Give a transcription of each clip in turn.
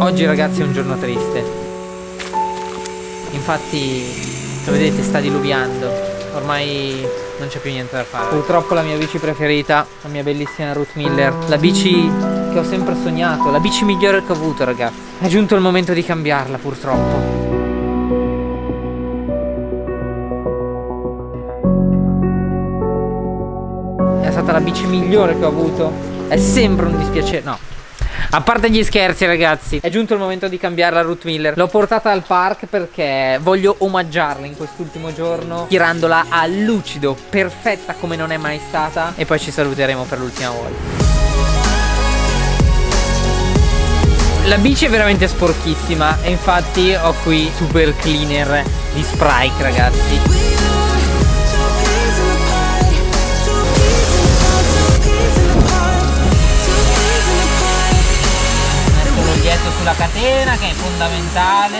Oggi ragazzi è un giorno triste. Infatti lo vedete sta diluviando. Ormai non c'è più niente da fare. Purtroppo la mia bici preferita La mia bellissima Ruth Miller La bici che ho sempre sognato La bici migliore che ho avuto ragazzi. È giunto il momento di cambiarla purtroppo. È stata la bici migliore che ho avuto. È sempre un dispiacere No a parte gli scherzi ragazzi È giunto il momento di cambiare la Root Miller. L'ho portata al park perché voglio omaggiarla in quest'ultimo giorno Tirandola a lucido Perfetta come non è mai stata. E poi ci saluteremo per l'ultima volta. La bici è veramente sporchissima E infatti ho qui super cleaner di Sprite ragazzi dietro sulla catena che è fondamentale.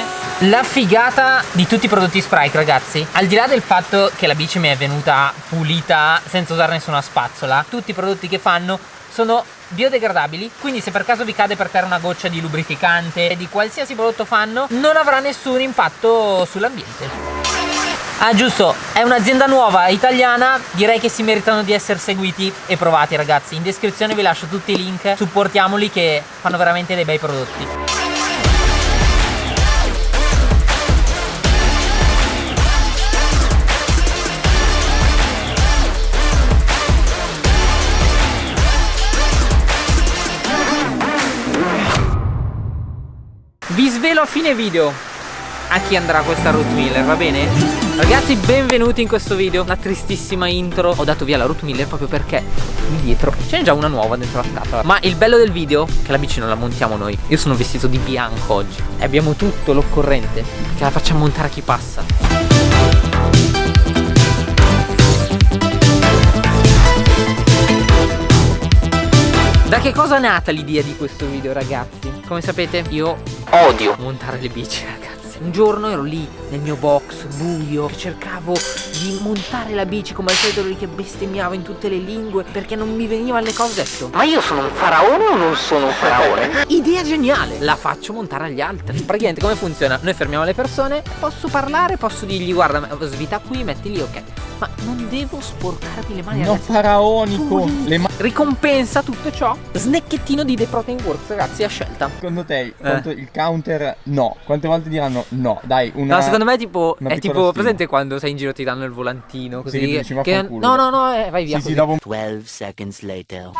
La figata di tutti i prodotti Sprite ragazzi. Al di là del fatto che la bici mi è venuta pulita senza usare nessuna spazzola Tutti i prodotti che fanno sono biodegradabili. Quindi se per caso vi cade per terra una goccia di lubrificante di qualsiasi prodotto fanno non avrà nessun impatto sull'ambiente Ah giusto, è un'azienda nuova, italiana, direi che si meritano di essere seguiti e provati ragazzi. In descrizione vi lascio tutti i link, supportiamoli che fanno veramente dei bei prodotti. Vi svelo a fine video a chi andrà questa root va bene? Ragazzi benvenuti in questo video. Una tristissima intro. Ho dato via la root miller proprio perché Lì dietro c'è già una nuova dentro la scatola. Ma il bello del video è che la bici non la montiamo noi. Io sono vestito di bianco oggi. E abbiamo tutto l'occorrente Che la facciamo montare a chi passa. Da che cosa è nata l'idea di questo video ragazzi? Come sapete io odio. montare le bici ragazzi un giorno ero lì nel mio box buio cercavo di montare la bici come al solito lì che bestemmiavo in tutte le lingue perché non mi venivano le cose ho detto ma io sono un faraone o non sono un faraone? idea geniale la faccio montare agli altri praticamente come funziona? noi fermiamo le persone posso parlare posso dirgli guarda svita qui metti lì ok ma non devo sporcarmi le mani No faraonico. Le ma Ricompensa tutto ciò. Snecchettino di The Protein Works ragazzi a scelta. Secondo te eh. il counter no. Quante volte diranno no? Dai una No secondo me è tipo È tipo stima. presente quando sei in giro ti danno il volantino Così sì, che, che No no no eh, vai via sì, sì, dopo... 12 seconds later.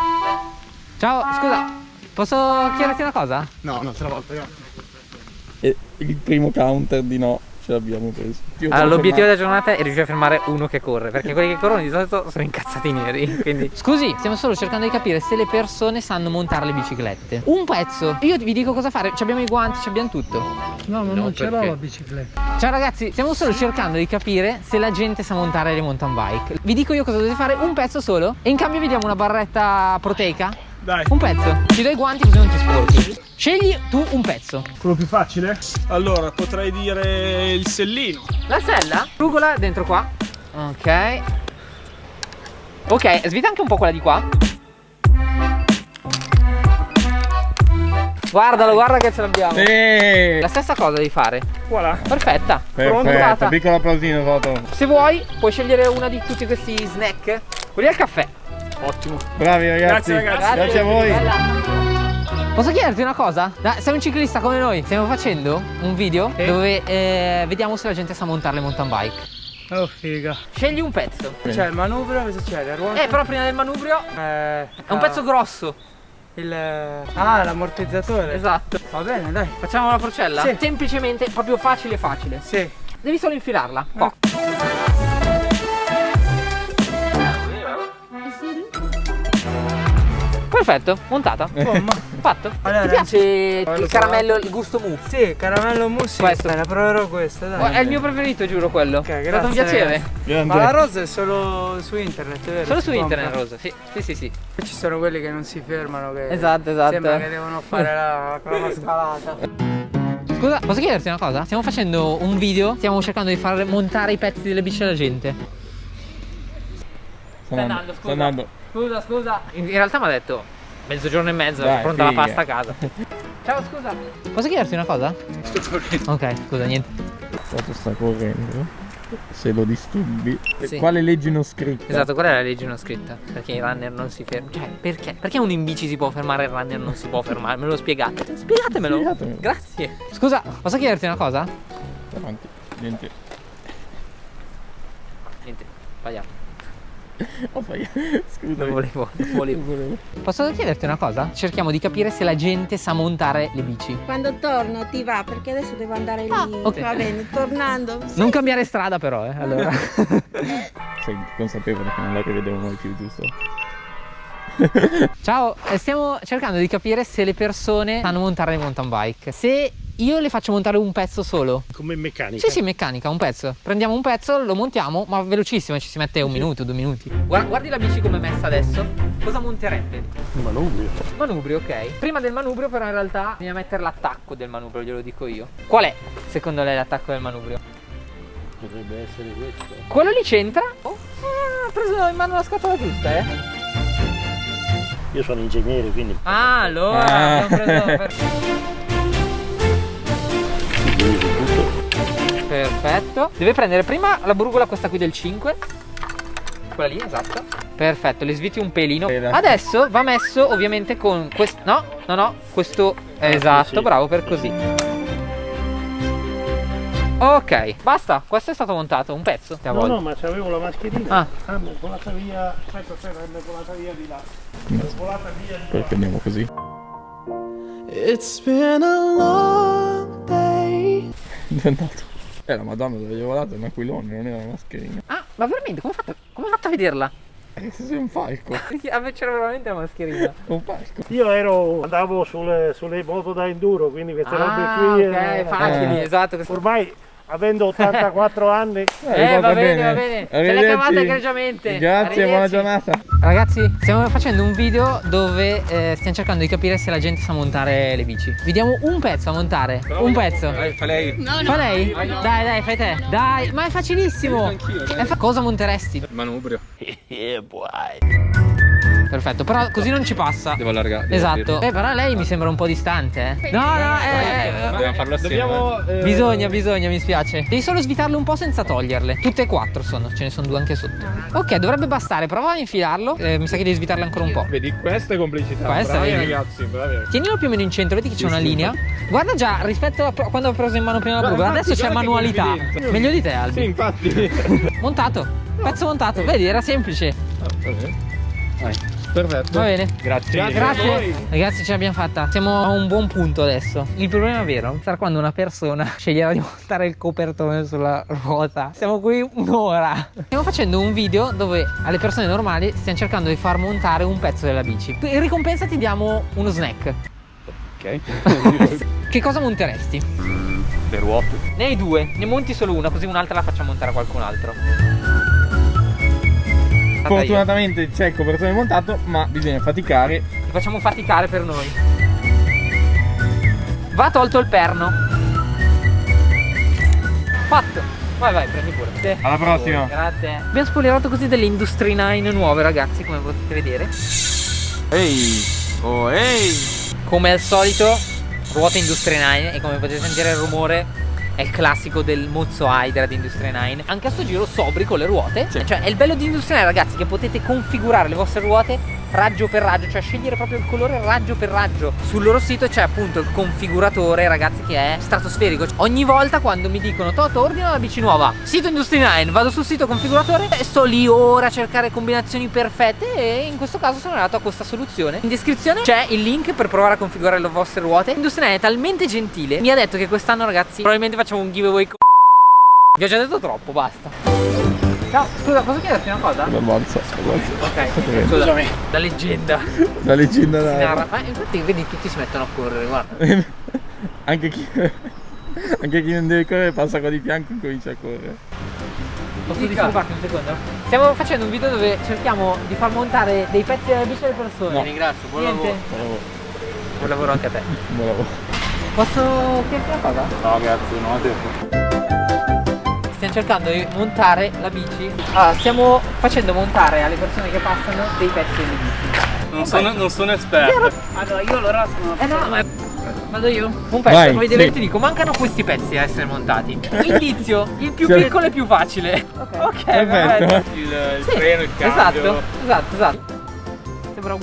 Ciao scusa Posso chiederti una cosa? No no la volta io. Il primo counter di no ce l'abbiamo preso. Allora, l'obiettivo della giornata è riuscire a fermare uno che corre, perché quelli che corrono di solito sono incazzati neri. Quindi. Scusi, stiamo solo cercando di capire se le persone sanno montare le biciclette. Un pezzo. Io vi dico cosa fare. Ci abbiamo i guanti, ci abbiamo tutto. No, ma no, non ce l'ho la bicicletta. Ciao ragazzi, stiamo solo cercando di capire se la gente sa montare le mountain bike. Vi dico io cosa dovete fare, un pezzo solo. E in cambio vi diamo una barretta proteica dai. Un pezzo. Ti do i guanti così non ti sporchi. Scegli tu un pezzo. Quello più facile? Allora, potrei dire il sellino. La sella? Rugola dentro qua. Ok. Ok, svita anche un po' quella di qua. Guardalo, guarda che ce l'abbiamo. Sì. La stessa cosa devi fare. Voilà. Perfetta. Perfetta. Piccolo applausino sotto. Se vuoi, puoi scegliere una di tutti questi snack. Quelli al caffè. Ottimo. Bravi ragazzi. Grazie, ragazzi. Grazie a voi. Bella. Posso chiederti una cosa? sei un ciclista come noi, stiamo facendo un video eh? dove eh, vediamo se la gente sa montare le mountain bike. Oh figa Scegli un pezzo C'è il manubrio, cosa c'è? Le ruote? Eh però prima del manubrio eh, È un pezzo grosso il... Ah l'ammortizzatore Esatto Va bene dai Facciamo la forcella? Sì Semplicemente proprio facile facile Sì Devi solo infilarla Qua Perfetto, montata. Bomba. Fatto. Allora, Ti piace il caramello, il gusto mousse? Sì, caramello mousse. Questo. Beh, proverò questo, dai. È il mio preferito, giuro quello. Ok, grazie. È stato un piacere. Ragazzi. Ma la rosa è solo su internet, vero? Solo su internet rosa, sì. Sì, sì, sì. Ci sono quelli che non si fermano, che Esatto, esatto. Sembra che devono fare la, la scalata. Scusa, posso chiederti una cosa? Stiamo facendo un video, stiamo cercando di far montare i pezzi delle bici alla gente. Sta andando, scusa. Sta andando. Scusa, scusa. In, in realtà mi ha detto mezzogiorno e mezzo, Dai, pronta figa. la pasta a casa. Ciao, scusa. Posso chiederti una cosa? Ok, scusa, niente. Foto sta correndo. Se lo disturbi. Sì. Quale legge non scritta? Esatto, qual è la legge non scritta? Perché il runner non si ferma. Cioè, perché? Perché uno in bici si può fermare e il runner non si può fermare? Me lo spiegate? Spiegatemelo. Spiegatemelo. Grazie. Scusa, posso chiederti una cosa? Avanti. Niente. Niente, sbagliato. Oh, fai. Scusa. Non volevo, non volevo. Posso chiederti una cosa? Cerchiamo di capire se la gente sa montare le bici. Quando torno ti va perché adesso devo andare lì. Ah, ok. Va bene, tornando. Non cambiare strada però, eh. Allora. Sei consapevole che non la rivedremo mai più, giusto? Ciao, eh, stiamo cercando di capire se le persone sanno montare le mountain bike. Se io le faccio montare un pezzo solo. Come meccanica. Sì, sì, meccanica, un pezzo. Prendiamo un pezzo, lo montiamo, ma velocissimo, ci si mette un minuto, due minuti. guardi la bici come è messa adesso. Cosa monterebbe? Un manubrio. Manubrio, ok. Prima del manubrio, però, in realtà bisogna mettere l'attacco del manubrio, glielo dico io. Qual è, secondo lei, l'attacco del manubrio? Potrebbe essere questo. Quello lì c'entra? Oh, ah, ha preso in mano la scatola giusta, eh? Io sono ingegnere, quindi Ah, allora Ah. Perfetto. Deve prendere prima la brugola, questa qui del 5. Quella lì, esatto. Perfetto, le sviti un pelino. Adesso va messo ovviamente con questo. No, no, no, questo. Esatto, sì. bravo per così. Ok, basta. Questo è stato montato, un pezzo. No, no, ma c'avevo la mascherina. Ah. Ah, mi è volata via. Aspetta, aspetta, mi è volata via di là. Mi è volata via di là. Perché andiamo così? It's been a long day. È andato. Eh, la madonna dove gli ho volato è un aquilone, non era una mascherina. Ah, ma veramente, come hai fatto, come hai fatto a vederla? Eh, sei un falco. C'era veramente la mascherina. Un falco. Io ero, andavo sulle, sulle moto da enduro, quindi queste Ah, robe qui. ok, eh, facili, eh. esatto. Ormai, avendo 84 anni, Eh, va bene, va bene. Se l'hai Arrivederci. cavata egregiamente. Grazie, buona giornata. Ragazzi, stiamo facendo un video dove eh, stiamo cercando di capire se la gente sa montare le bici. Vediamo un pezzo a montare. Un pezzo. fa lei. Fa lei? Dai, dai, fai te. Dai, ma è facilissimo. È fa- Cosa monteresti? Manubrio. Perfetto, però così non ci passa. Devo allargare. Esatto. Eh, però lei mi sembra un po' distante, eh. No, no, eh, eh, Dobbiamo farlo assieme. dobbiamo. eh, Bisogna, bisogna, mi spiace. Devi solo svitarle un po' senza toglierle. Tutte e quattro sono, ce ne sono due anche sotto. Ok, dovrebbe bastare. Prova a infilarlo. Eh, mi sa che devi svitarle ancora un po'. Vedi, questa è complicità. Questa, bravi vedi? ragazzi, bravi. Tienilo più o meno in centro, vedi che c'è una linea. Guarda già, rispetto a quando ho preso in mano prima la brugola, adesso c'è manualità. Meglio di te, Sì, Albi. infatti. Montato. Pezzo montato. Vedi, era semplice. Perfetto. Va bene. Grazie. Grazie. voi. Ragazzi, ce l'abbiamo fatta. Siamo a un buon punto adesso. Il problema vero sarà quando una persona sceglierà di montare il copertone sulla ruota. Siamo qui un'ora. Stiamo facendo un video dove alle persone normali stiamo cercando di far montare un pezzo della bici. In ricompensa ti diamo uno snack. Ok. Che cosa monteresti? Le ruote. Ne hai due, ne monti solo una, così un'altra la facciamo montare a qualcun altro. Fortunatamente c'è il copertone montato, ma bisogna faticare. Ti facciamo faticare per noi. Va tolto il perno. Fatto. Vai vai, prendi pure. Sì. Alla prossima. Grazie. Abbiamo spoilerato così delle Industry 9 nuove ragazzi, come potete vedere. Ehi. Oh, ehi. Come al solito, ruote Industry 9 e come potete sentire il rumore è il classico del mozzo Hydra di Industry 9. Anche a sto giro sobri con le ruote. Cioè, è il bello di Industry 9 ragazzi che potete configurare le vostre ruote raggio per raggio, cioè scegliere proprio il colore raggio per raggio. Sul loro sito c'è appunto il configuratore, ragazzi, che è stratosferico. Ogni volta quando mi dicono Toto, ordina la bici nuova, sito Industry 9, vado sul sito configuratore e sto lì ora a cercare combinazioni perfette e in questo caso sono arrivato a questa soluzione. In descrizione c'è il link per provare a configurare le vostre ruote. Industry 9 è talmente gentile, mi ha detto che quest'anno, ragazzi, probabilmente facciamo un giveaway Vi ho già detto troppo, basta. Ciao, scusa, posso chiederti una cosa? Avanza, avanza. Ok, scusa, da leggenda. La leggenda da... narra. Ma infatti vedi tutti si mettono a correre, guarda. Anche chi... Anche chi non deve correre passa qua di fianco e comincia a correre. Posso disturbarti un secondo? Stiamo facendo un video dove cerchiamo di far montare dei pezzi della bici alle persone. No. ringrazio, buon Buon lavoro. Buon lavoro anche a te. Buon lavoro. Posso chiederti una cosa? No, grazie, non ho tempo. Stiamo cercando di montare la bici. Allora, stiamo facendo montare alle persone che passano dei pezzi delle bici. Non sono, non sono esperto. Allora io allora sono Eh no, ma Vado io? Un pezzo, Vai, come sì. ti dico, mancano questi pezzi a essere montati. Indizio, il più Sì. piccolo e più facile. Ok, Perfetto. Il, il Sì, freno, il cambio. Esatto, esatto, esatto. Sembra un,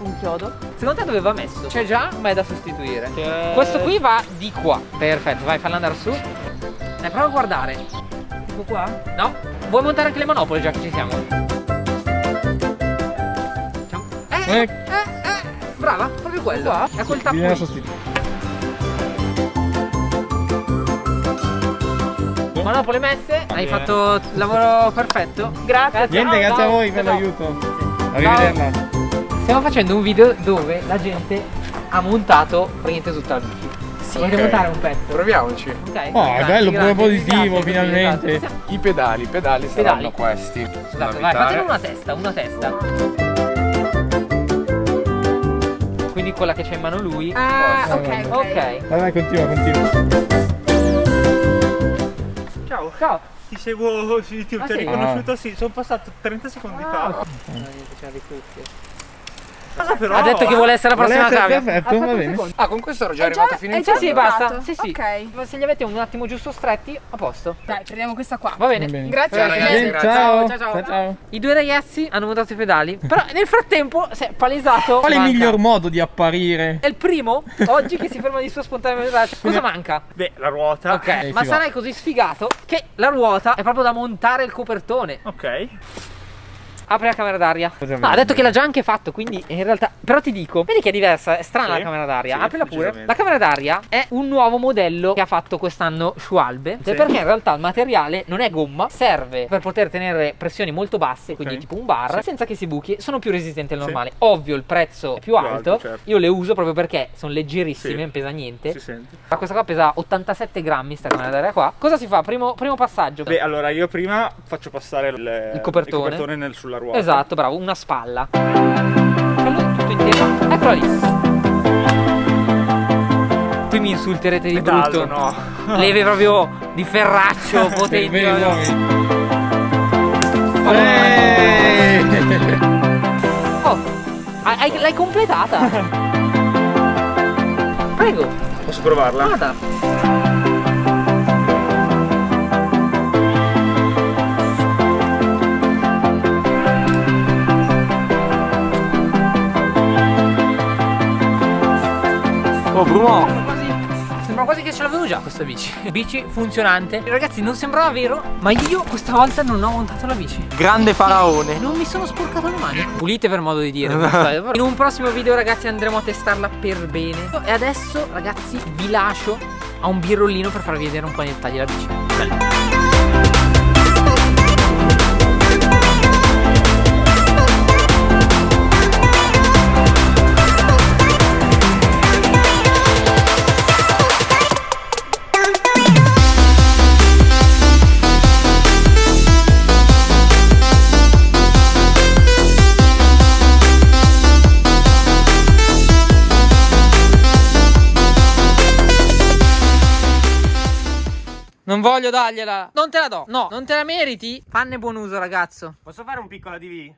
un chiodo. Secondo te dove va messo? C'è già, ma è da sostituire. Questo qui va di qua. Perfetto, vai, fallo andare su. Dai, prova a guardare. Tipo qua? No. Vuoi montare anche le manopole già che ci siamo? Ciao. Eh, eh, Eh. eh, Brava, proprio quello. È quel tappo. Manopole messe, hai fatto il lavoro perfetto. Grazie. Niente, grazie a voi per l'aiuto. Arrivederla. Stiamo facendo un video dove la gente ha montato praticamente tutta la bici. Sì, Volete ok. montare un pezzo? Proviamoci. Ok. Oh, è grazie, bello, grazie, pure positivo, grazie, finalmente. esatto. I pedali, i pedali Pedali. saranno questi. Esatto, vai, fatene una testa, una testa. Quindi quella che c'è in mano lui. Ah, ok, ok. Vai, vai, continua, continua. Ciao. Ciao. Ti seguo Ah, ti ho sì? riconosciuto, sì, sono passato 30 secondi Ah, fa. ok. C'era le cuffie. Ha detto che vuole essere la prossima cavia. perfetto, va bene. secondo. Ah, con questo ero già È arrivato già- fino è in già fondo. Sì, basta. Sì, sì. Ok. Ma se li avete un attimo giusto stretti, a posto. Dai, prendiamo questa qua. Va bene. Grazie ragazzi, ciao. Ciao, ciao. ciao, ciao. I due ragazzi hanno montato i pedali. Però nel frattempo si è palesato. Qual è il miglior modo di apparire? È il primo oggi che si ferma di sua spontaneità. Cosa manca? Beh, la ruota. Ok, Eh, ma sarai così sfigato che la ruota è proprio da montare il copertone. Ok. Apri la camera d'aria. No, ha detto che l'ha già anche fatto, quindi in realtà. Però ti dico, vedi che è diversa, è strana Sì, la camera d'aria. sì, Aprila pure. La camera d'aria è un nuovo modello che ha fatto quest'anno Schwalbe. Sì. Perché in realtà il materiale non è gomma, serve per poter tenere pressioni molto basse, quindi Ok. tipo un bar, senza che si buchi. Sono più resistenti al normale. Ovvio, il prezzo è più, Più alto. alto, certo. Io le uso proprio perché sono leggerissime, non pesa niente. Si sente. Ma questa qua pesa 87 grammi, sta camera d'aria qua. Cosa si fa? Primo, primo passaggio. Beh, allora io prima faccio passare il, Il copertone. nel- sulla ruota. Esatto, bravo, una spalla. Fallo tutto intero. Eccola lì. Tu mi insulterete di brutto. no. Leve proprio di ferraccio, potenti. Oh. Oh, hai- hai- l'hai completata. Prego, Posso provarla? vada. Oh, Bruno. Sembra quasi, che ce l'avevo già questa bici. Bici funzionante. Ragazzi, non sembrava vero, ma io questa volta non ho montato la bici. Grande faraone. Non mi sono sporcato le mani. Pulite per modo di dire. In un prossimo video, ragazzi, andremo a testarla per bene. E adesso, ragazzi, vi lascio a un birrollino per farvi vedere un po' i dettagli della bici. Non voglio dargliela. Non te la do. No, non te la meriti. Fanne buon uso, ragazzo. Posso fare un piccolo ADV?